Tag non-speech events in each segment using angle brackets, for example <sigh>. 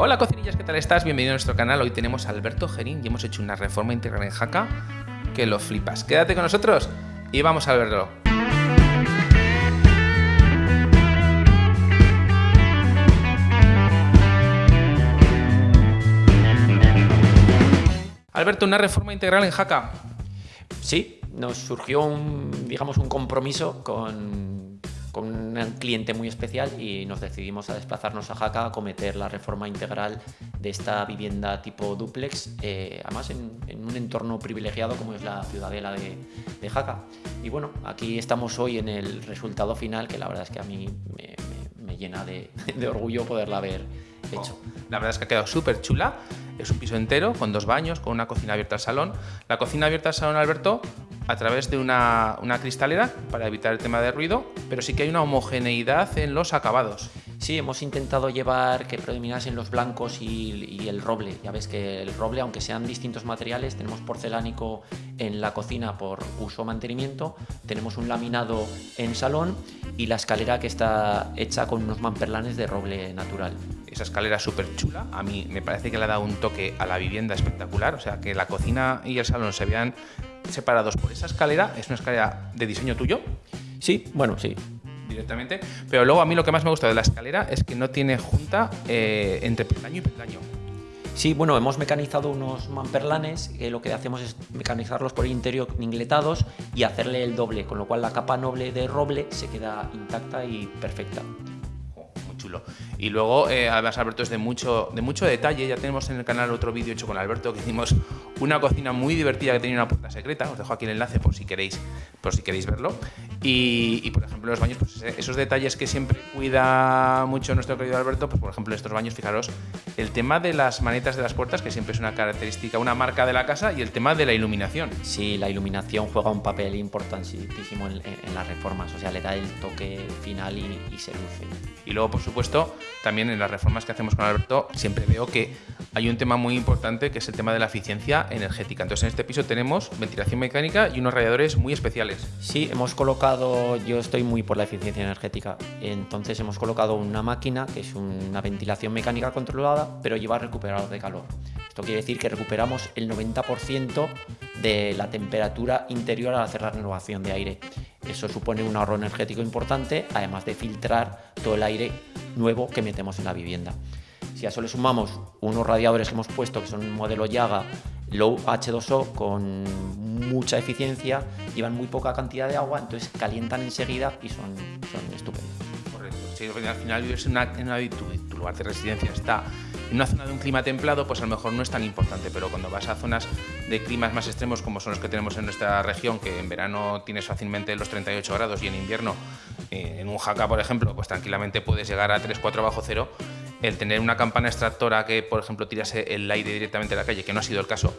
Hola cocinillas, ¿qué tal estás? Bienvenido a nuestro canal. Hoy tenemos a Alberto Gerín y hemos hecho una reforma integral en Jaca que lo flipas. Quédate con nosotros y vamos a verlo. Alberto, una reforma integral en Jaca. Sí, nos surgió un, digamos, un compromiso con, con un cliente muy especial y nos decidimos a desplazarnos a Jaca a cometer la reforma integral de esta vivienda tipo duplex, eh, además en, un entorno privilegiado como es la ciudadela de, de, Jaca. Y bueno, aquí estamos hoy en el resultado final que la verdad es que a mí me, llena de, de, orgullo poderla haber hecho. La verdad es que ha quedado súper chula. Es un piso entero con dos baños, con una cocina abierta al salón. La cocina abierta al salón, Alberto, a través de una, una, cristalera para evitar el tema de ruido, pero sí que hay una homogeneidad en los acabados. Sí, hemos intentado llevar que predominasen los blancos y, y, el roble. Ya ves que el roble, aunque sean distintos materiales, tenemos porcelánico en la cocina por uso o mantenimiento, tenemos un laminado en salón y la escalera que está hecha con unos mamperlanes de roble natural. Esa escalera súper chula, a mí me parece que le ha dado un toque a la vivienda espectacular, o sea que la cocina y el salón se vean separados por esa escalera, es una escalera de diseño tuyo. Sí, bueno, sí, directamente. Pero luego a mí lo que más me gusta de la escalera es que no tiene junta eh, entre peldaño y peldaño. Sí, bueno, hemos mecanizado unos mamperlanes, que lo que hacemos es mecanizarlos por el interior ingletados y hacerle el doble, con lo cual la capa noble de roble se queda intacta y perfecta chulo. Y luego, eh, además, Alberto es de mucho, de mucho detalle. Ya tenemos en el canal otro vídeo hecho con Alberto que hicimos una cocina muy divertida que tenía una puerta secreta. Os dejo aquí el enlace por si queréis, por si queréis verlo. Y, y por ejemplo, los baños, pues esos detalles que siempre cuida mucho nuestro querido Alberto, pues por ejemplo, estos baños, fijaros, el tema de las manetas de las puertas, que siempre es una característica, una marca de la casa, y el tema de la iluminación. Sí, la iluminación juega un papel importantísimo en, en las reformas, o sea, le da el toque final y, y se luce. Y luego, por supuesto, también en las reformas que hacemos con Alberto, siempre veo que hay un tema muy importante que es el tema de la eficiencia energética. Entonces, en este piso tenemos ventilación mecánica y unos radiadores muy especiales. Sí, hemos colocado, yo estoy muy por la eficiencia energética, entonces hemos colocado una máquina que es una ventilación mecánica controlada, pero lleva recuperador de calor. Esto quiere decir que recuperamos el 90% de la temperatura interior al hacer la renovación de aire. Eso supone un ahorro energético importante, además de filtrar todo el aire nuevo que metemos en la vivienda. Si a eso le sumamos unos radiadores que hemos puesto, que son un modelo Yaga Low H2O con mucha eficiencia, llevan muy poca cantidad de agua, entonces calientan enseguida y son, son estupendos. Correcto. Si al final vives en una, en una tu, lugar de residencia está en una zona de un clima templado, pues a lo mejor no es tan importante, pero cuando vas a zonas de climas más extremos como son los que tenemos en nuestra región, que en verano tienes fácilmente los 38 grados y en invierno, eh, en un jaca, por ejemplo, pues tranquilamente puedes llegar a 3-4 bajo cero, el tener una campana extractora que, por ejemplo, tirase el aire directamente a la calle, que no ha sido el caso,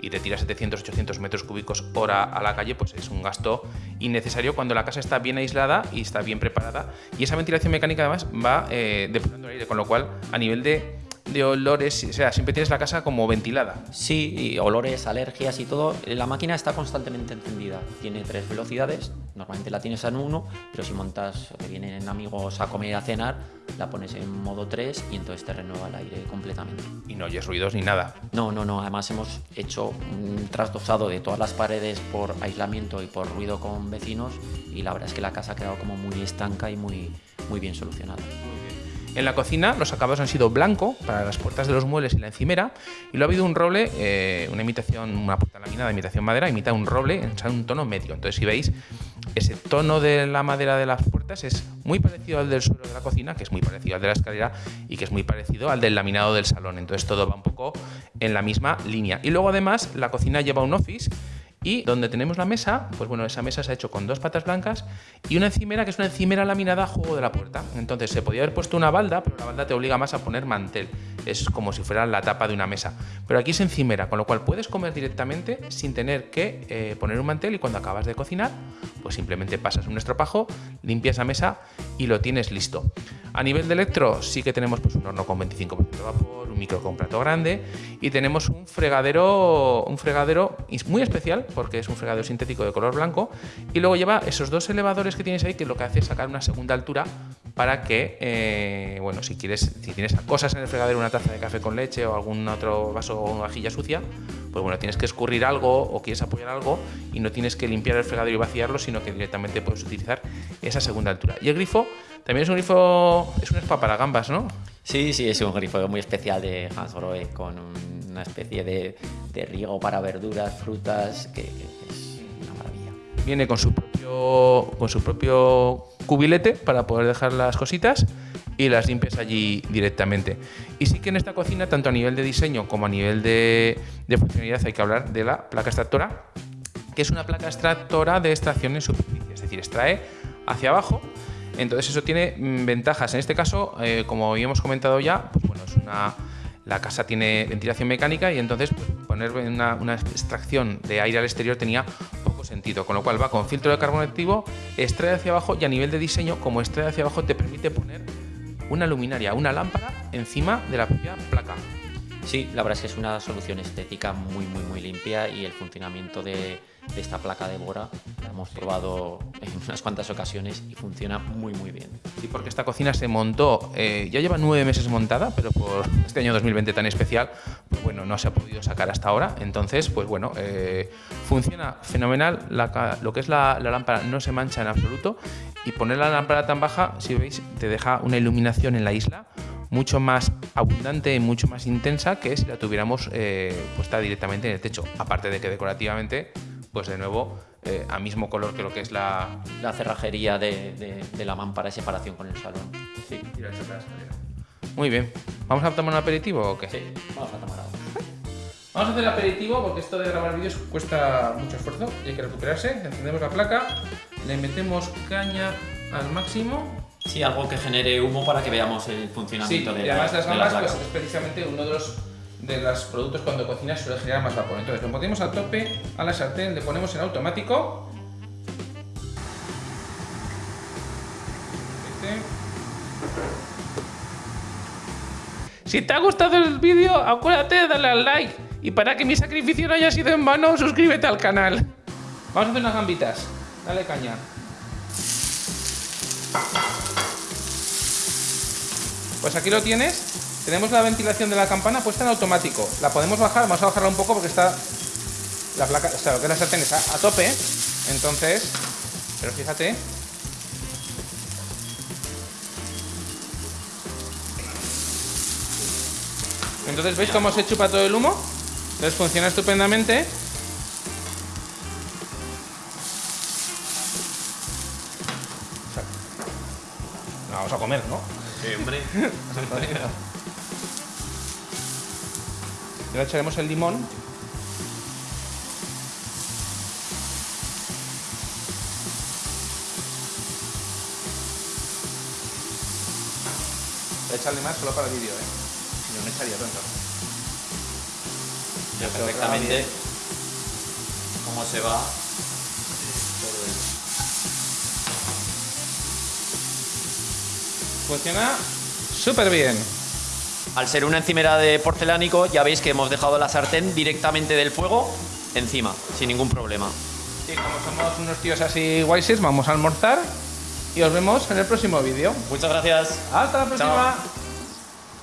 y te tira 700-800 metros cúbicos hora a la calle, pues es un gasto innecesario cuando la casa está bien aislada y está bien preparada. Y esa ventilación mecánica además va eh, depurando el aire, con lo cual a nivel de de olores, o sea, siempre tienes la casa como ventilada. Sí, olores, alergias y todo. La máquina está constantemente encendida. Tiene tres velocidades, normalmente la tienes en uno, pero si montas, vienen amigos a comer y a cenar, la pones en modo 3 y entonces te renueva el aire completamente. Y no oyes ruidos ni nada. No, no, no. Además hemos hecho un trasdosado de todas las paredes por aislamiento y por ruido con vecinos y la verdad es que la casa ha quedado como muy estanca y muy, muy bien solucionada. En la cocina los acabados han sido blanco para las puertas de los muebles y la encimera y lo ha habido un roble, eh, una imitación, una puerta laminada, imitación madera, imita un roble en un tono medio. Entonces si veis, ese tono de la madera de las puertas es muy parecido al del suelo de la cocina, que es muy parecido al de la escalera y que es muy parecido al del laminado del salón. Entonces todo va un poco en la misma línea. Y luego además la cocina lleva un office y donde tenemos la mesa, pues bueno, esa mesa se ha hecho con dos patas blancas y una encimera que es una encimera laminada a juego de la puerta. Entonces se podía haber puesto una balda, pero la balda te obliga más a poner mantel. Es como si fuera la tapa de una mesa. Pero aquí es encimera, con lo cual puedes comer directamente sin tener que eh, poner un mantel y cuando acabas de cocinar, pues simplemente pasas un estropajo, limpias la mesa y lo tienes listo. A nivel de electro sí que tenemos pues, un horno con 25% de vapor, un micro con plato grande y tenemos un fregadero, un fregadero muy especial porque es un fregadero sintético de color blanco y luego lleva esos dos elevadores que tienes ahí que lo que hace es sacar una segunda altura para que, eh, bueno, si quieres, si tienes cosas en el fregadero, una taza de café con leche o algún otro vaso o una vajilla sucia, pues bueno, tienes que escurrir algo o quieres apoyar algo y no tienes que limpiar el fregadero y vaciarlo, sino que directamente puedes utilizar esa segunda altura. Y el grifo también es un grifo, es un spa para gambas, ¿no? Sí, sí, es un grifo muy especial de Hansgrohe con una especie de, riego para verduras, frutas, que, es una maravilla. Viene con su propio, con su propio cubilete para poder dejar las cositas y las limpias allí directamente. Y sí que en esta cocina, tanto a nivel de diseño como a nivel de, funcionalidad, hay que hablar de la placa extractora, que es una placa extractora de extracción en superficie, es decir, extrae hacia abajo. Entonces eso tiene mm, ventajas. En este caso, eh, como habíamos comentado ya, pues bueno, es una, la casa tiene ventilación mecánica y entonces pues, poner una, una, extracción de aire al exterior tenía poco sentido, con lo cual va con filtro de carbono activo, extrae hacia abajo y a nivel de diseño, como extrae hacia abajo, te permite poner una luminaria, una lámpara encima de la propia placa. Sí, la verdad es que es una solución estética muy, muy, muy limpia y el funcionamiento de, esta placa de Bora la hemos probado en <laughs> unas cuantas ocasiones y funciona muy, muy bien. Sí, porque esta cocina se montó, eh, ya lleva nueve meses montada, pero por <laughs> este año 2020 tan especial, pues bueno, no se ha podido sacar hasta ahora. Entonces, pues bueno, eh, funciona fenomenal. lo que es la, la lámpara no se mancha en absoluto y poner la lámpara tan baja, si veis, te deja una iluminación en la isla mucho más abundante y mucho más intensa que si la tuviéramos eh, puesta directamente en el techo. Aparte de que decorativamente, pues de nuevo, eh, a mismo color que lo que es la, la cerrajería de, de, la mámpara de separación con el salón. Sí, Muy bien. ¿Vamos a tomar un aperitivo o qué? Sí, vamos a tomar algo. Vamos a hacer el aperitivo porque esto de grabar vídeos cuesta mucho esfuerzo y hay que recuperarse. Encendemos la placa, le metemos caña al máximo Sí, algo que genere humo para que veamos el funcionamiento de y además las gambas pues, es precisamente uno de los de los productos cuando cocinas suele generar más vapor. Entonces lo ponemos a tope a la sartén, le ponemos en automático. Si te ha gustado el vídeo, acuérdate de darle al like. Y para que mi sacrificio no haya sido en vano, suscríbete al canal. Vamos a hacer unas gambitas. Dale caña. Pues aquí lo tienes. Tenemos la ventilación de la campana puesta en automático. La podemos bajar, vamos a bajarla un poco porque está la placa, o sea, lo que es la sartén está a tope. Entonces, pero fíjate. Entonces, ¿veis cómo se chupa todo el humo? Entonces funciona estupendamente. Vamos a comer, ¿no? Sí, hombre. Y <laughs> ahora echaremos el limón. Voy a echarle más solo para el vídeo, ¿eh? Si no, no echaría tanto. Ya perfectamente cómo se va Funciona súper bien. Al ser una encimera de porcelánico, ya veis que hemos dejado la sartén directamente del fuego encima, sin ningún problema. Y como somos unos tíos así guayses, vamos a almorzar y os vemos en el próximo vídeo. Muchas gracias. Hasta la próxima.